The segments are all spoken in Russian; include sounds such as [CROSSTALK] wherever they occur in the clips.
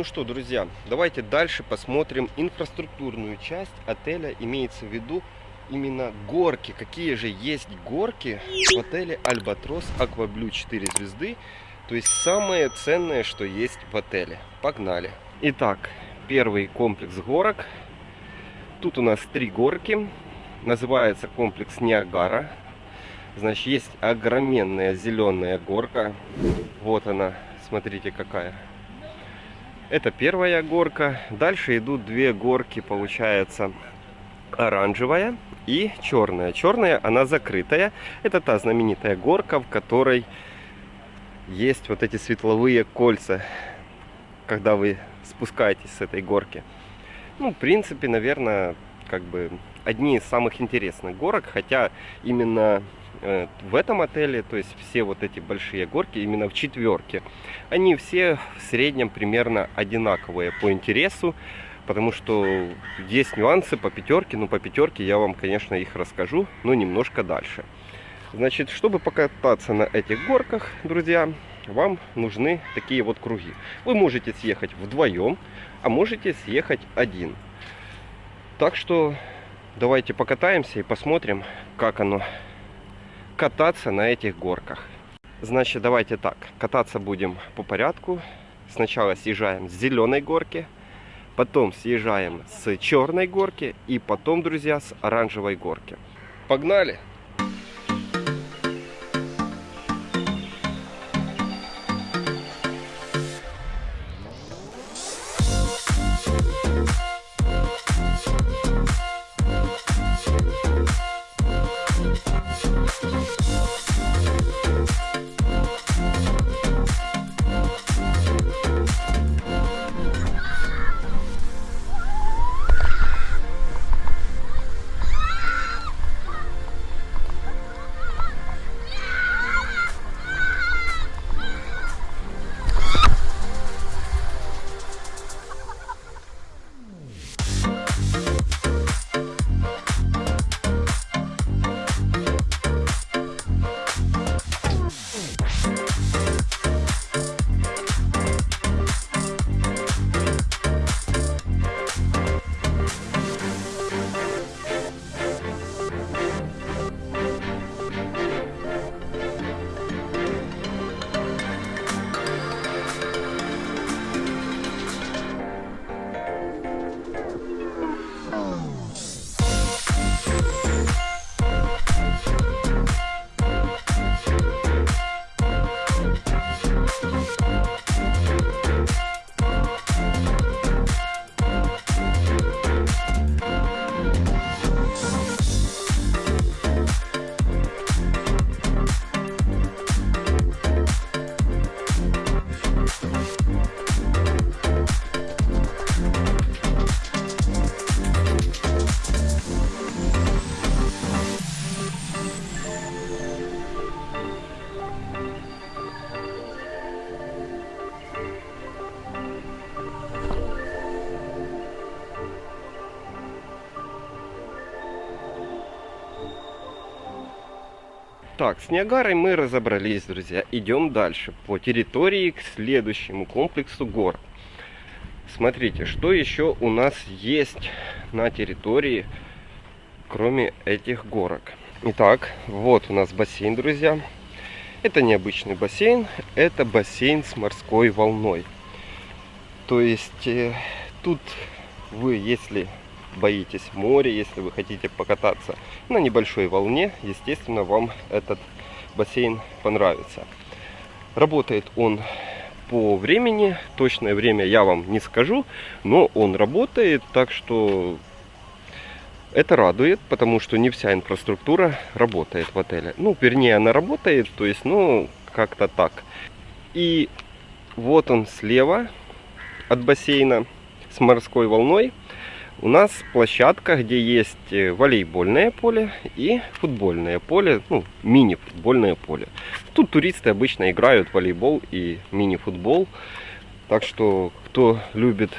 Ну что, друзья, давайте дальше посмотрим инфраструктурную часть отеля. Имеется в виду именно горки. Какие же есть горки в отеле Альбатрос Акваблю 4 звезды. То есть самое ценное, что есть в отеле. Погнали. Итак, первый комплекс горок. Тут у нас три горки. Называется комплекс Ниагара. Значит, есть огроменная зеленая горка. Вот она, смотрите какая. Это первая горка. Дальше идут две горки, получается, оранжевая и черная. Черная, она закрытая. Это та знаменитая горка, в которой есть вот эти светловые кольца, когда вы спускаетесь с этой горки. Ну, в принципе, наверное, как бы одни из самых интересных горок, хотя именно в этом отеле, то есть все вот эти большие горки, именно в четверке, они все в среднем примерно одинаковые по интересу, потому что есть нюансы по пятерке, но по пятерке я вам, конечно, их расскажу, но немножко дальше. Значит, чтобы покататься на этих горках, друзья, вам нужны такие вот круги. Вы можете съехать вдвоем, а можете съехать один. Так что давайте покатаемся и посмотрим, как оно кататься на этих горках. Значит, давайте так, кататься будем по порядку. Сначала съезжаем с зеленой горки, потом съезжаем с черной горки и потом, друзья, с оранжевой горки. Погнали! Так, с Ниагарой мы разобрались, друзья. Идем дальше по территории к следующему комплексу гор. Смотрите, что еще у нас есть на территории, кроме этих горок. Итак, вот у нас бассейн, друзья. Это необычный бассейн, это бассейн с морской волной. То есть э, тут вы, если боитесь моря, если вы хотите покататься на небольшой волне, естественно, вам этот бассейн понравится. Работает он по времени, точное время я вам не скажу, но он работает, так что это радует, потому что не вся инфраструктура работает в отеле. Ну, вернее, она работает, то есть, ну, как-то так. И вот он слева от бассейна с морской волной у нас площадка, где есть э, волейбольное поле и футбольное поле, ну, мини-футбольное поле. Тут туристы обычно играют в волейбол и мини-футбол. Так что, кто любит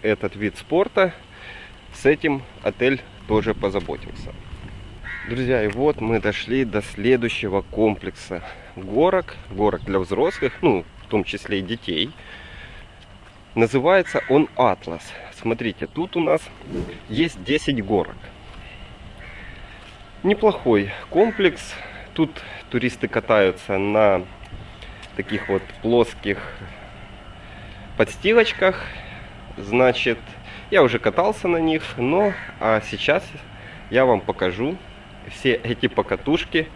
этот вид спорта, с этим отель тоже позаботился. Друзья, и вот мы дошли до следующего комплекса горок. Горок для взрослых, ну, в том числе и детей. Называется он Атлас. Смотрите, тут у нас есть 10 горок. Неплохой комплекс. Тут туристы катаются на таких вот плоских подстилочках. Значит, я уже катался на них, но а сейчас я вам покажу все эти покатушки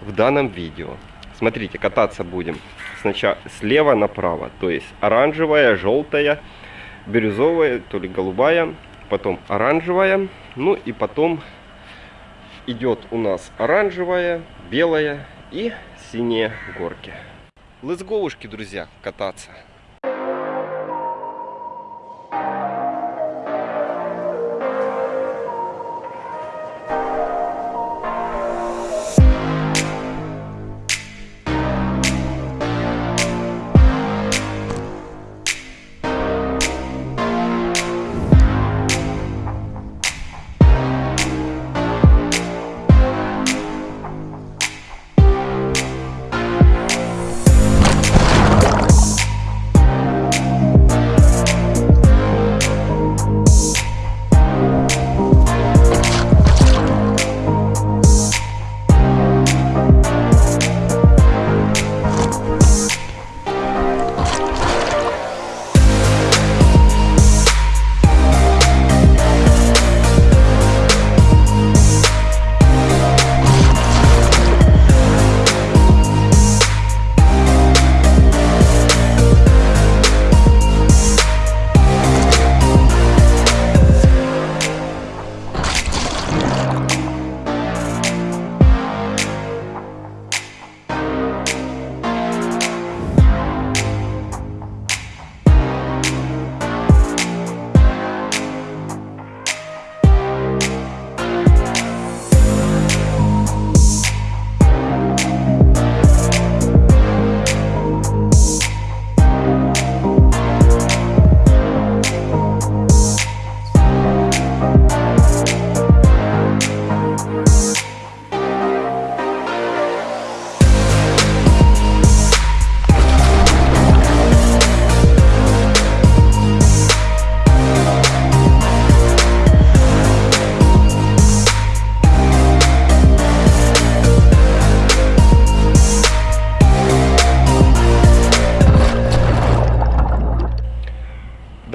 в данном видео. Смотрите, кататься будем сначала слева направо, то есть оранжевая, желтая, бирюзовая, то ли голубая, потом оранжевая, ну и потом идет у нас оранжевая, белая и синие горки. Go, друзья, кататься.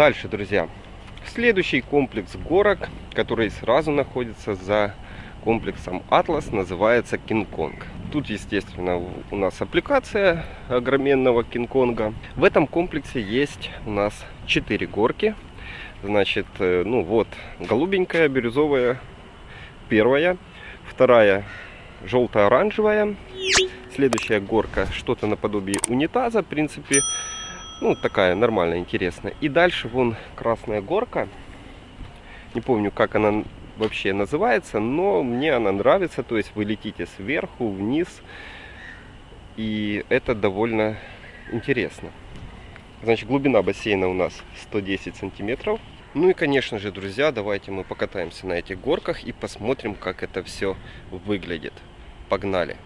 Дальше, друзья. Следующий комплекс горок, который сразу находится за комплексом Атлас, называется Кинг-Конг. Тут, естественно, у нас аппликация огроменного Кинг-Конга. В этом комплексе есть у нас 4 горки. Значит, э, ну вот, голубенькая, бирюзовая, первая. Вторая желто-оранжевая. Следующая горка что-то наподобие унитаза. В принципе, ну, такая нормальная, интересная. И дальше вон красная горка. Не помню, как она вообще называется, но мне она нравится. То есть вы летите сверху, вниз. И это довольно интересно. Значит, глубина бассейна у нас 110 сантиметров. Ну и, конечно же, друзья, давайте мы покатаемся на этих горках и посмотрим, как это все выглядит. Погнали!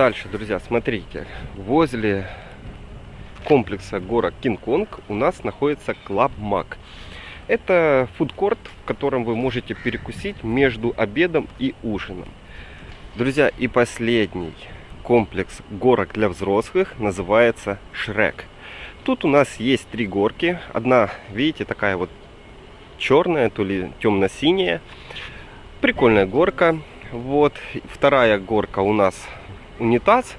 Дальше, друзья, смотрите. Возле комплекса горок Кинг-Конг у нас находится Club Mac. Это фудкорт, в котором вы можете перекусить между обедом и ужином. Друзья, и последний комплекс горок для взрослых называется Шрек. Тут у нас есть три горки. Одна, видите, такая вот черная, то ли темно-синяя. Прикольная горка. Вот. Вторая горка у нас унитаз.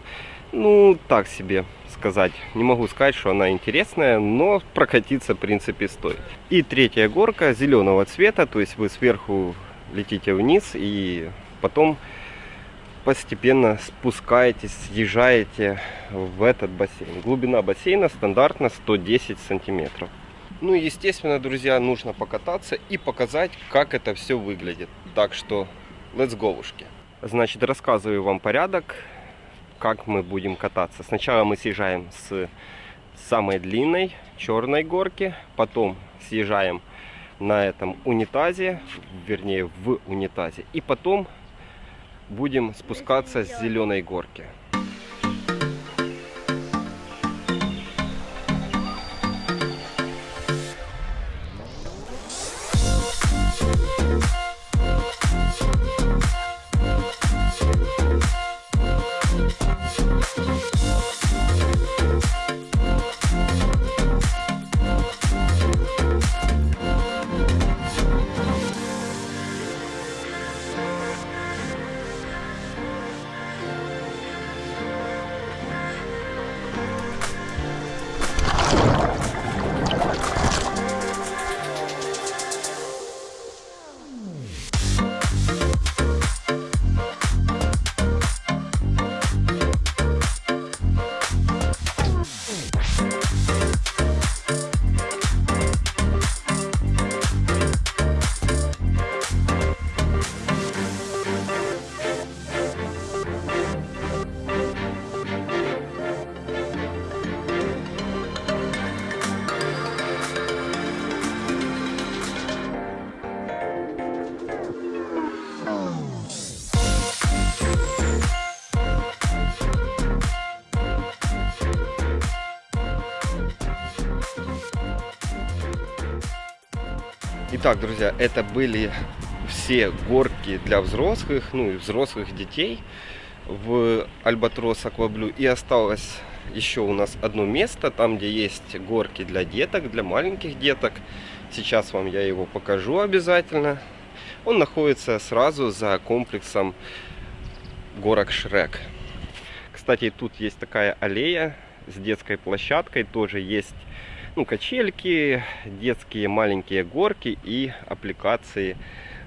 Ну, так себе сказать. Не могу сказать, что она интересная, но прокатиться, в принципе, стоит. И третья горка зеленого цвета, то есть вы сверху летите вниз и потом постепенно спускаетесь, съезжаете в этот бассейн. Глубина бассейна стандартно 110 сантиметров. Ну естественно, друзья, нужно покататься и показать, как это все выглядит. Так что, let's go, ушки. Значит, рассказываю вам порядок, как мы будем кататься. Сначала мы съезжаем с самой длинной черной горки, потом съезжаем на этом унитазе, вернее в унитазе, и потом будем спускаться с зеленой горки. Итак, друзья, это были все горки для взрослых, ну и взрослых детей в Альбатрос Акваблю. И осталось еще у нас одно место, там где есть горки для деток, для маленьких деток. Сейчас вам я его покажу обязательно. Он находится сразу за комплексом горок Шрек. Кстати, тут есть такая аллея с детской площадкой, тоже есть ну, качельки, детские маленькие горки и аппликации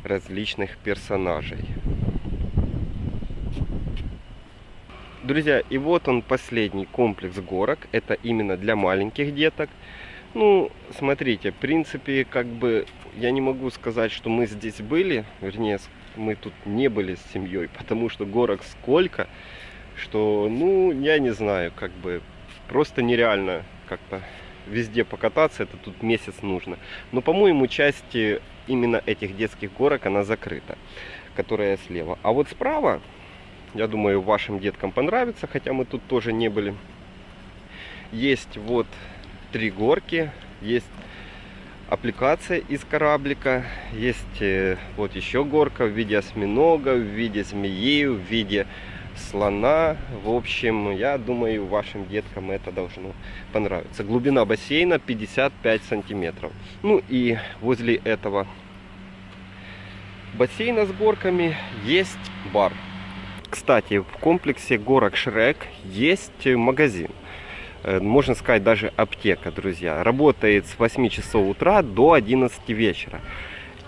различных персонажей. Друзья, и вот он последний комплекс горок. Это именно для маленьких деток. Ну, смотрите, в принципе, как бы я не могу сказать, что мы здесь были. Вернее, мы тут не были с семьей, [LAUGHS] потому что горок сколько, что, ну, я не знаю, как бы просто нереально как-то везде покататься, это тут месяц нужно. Но, по-моему, часть именно этих детских горок, она закрыта, которая слева. А вот справа, я думаю, вашим деткам понравится, хотя мы тут тоже не были. Есть вот три горки, есть аппликация из кораблика, есть э, вот еще горка в виде осьминога, в виде змеи, в виде слона. В общем, я думаю, вашим деткам это должно понравиться. Глубина бассейна 55 сантиметров. Ну и возле этого бассейна с горками есть бар. Кстати, в комплексе горок Шрек есть магазин. Э, можно сказать, даже аптека, друзья. Работает с 8 часов утра до 11 вечера.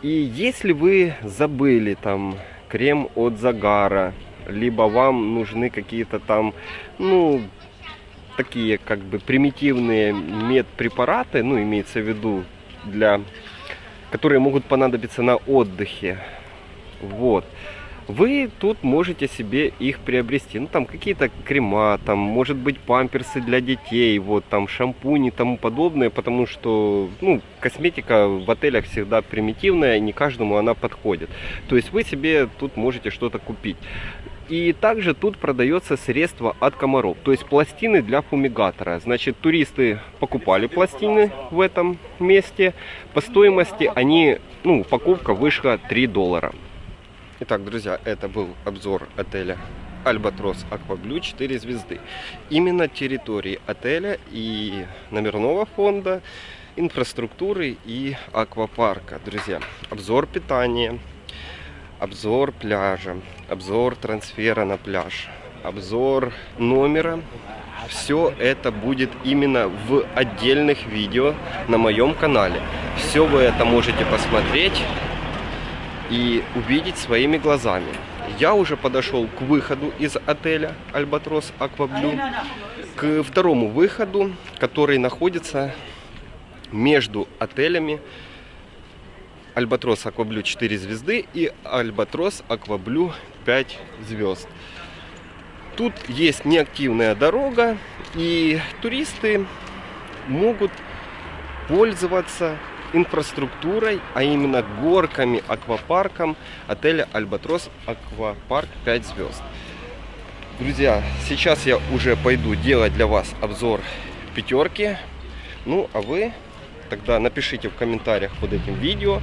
И если вы забыли там крем от загара, либо вам нужны какие-то там, ну, такие как бы примитивные медпрепараты, ну, имеется в виду, для, которые могут понадобиться на отдыхе. Вот вы тут можете себе их приобрести. Ну, там какие-то крема, там, может быть, памперсы для детей, вот, там, шампуни и тому подобное, потому что, ну, косметика в отелях всегда примитивная, и не каждому она подходит. То есть вы себе тут можете что-то купить. И также тут продается средство от комаров, то есть пластины для фумигатора. Значит, туристы покупали пластины в этом месте. По стоимости они, ну, упаковка вышла 3 доллара. Итак, друзья, это был обзор отеля Альбатрос Акваблю 4 звезды. Именно территории отеля и номерного фонда, инфраструктуры и аквапарка. Друзья, обзор питания, обзор пляжа, обзор трансфера на пляж, обзор номера. Все это будет именно в отдельных видео на моем канале. Все вы это можете посмотреть и увидеть своими глазами. Я уже подошел к выходу из отеля Альбатрос Акваблю, к второму выходу, который находится между отелями Альбатрос Акваблю 4 звезды и Альбатрос Акваблю 5 звезд. Тут есть неактивная дорога, и туристы могут пользоваться инфраструктурой, а именно горками, аквапарком отеля Альбатрос Аквапарк 5 звезд. Друзья, сейчас я уже пойду делать для вас обзор пятерки. Ну, а вы тогда напишите в комментариях под этим видео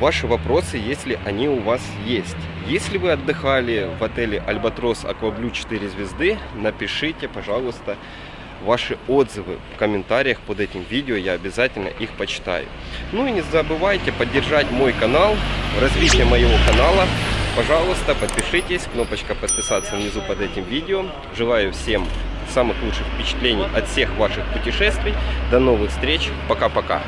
ваши вопросы, если они у вас есть. Если вы отдыхали в отеле Альбатрос Акваблю 4 звезды, напишите, пожалуйста, ваши отзывы в комментариях под этим видео, я обязательно их почитаю. Ну и не забывайте поддержать мой канал, развитие моего канала. Пожалуйста, подпишитесь, кнопочка подписаться внизу под этим видео. Желаю всем самых лучших впечатлений от всех ваших путешествий. До новых встреч, пока-пока.